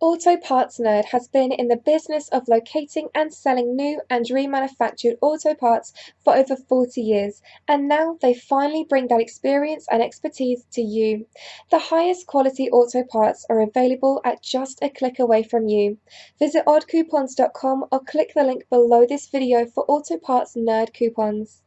Auto Parts Nerd has been in the business of locating and selling new and remanufactured auto parts for over 40 years, and now they finally bring that experience and expertise to you. The highest quality auto parts are available at just a click away from you. Visit oddcoupons.com or click the link below this video for Auto Parts Nerd coupons.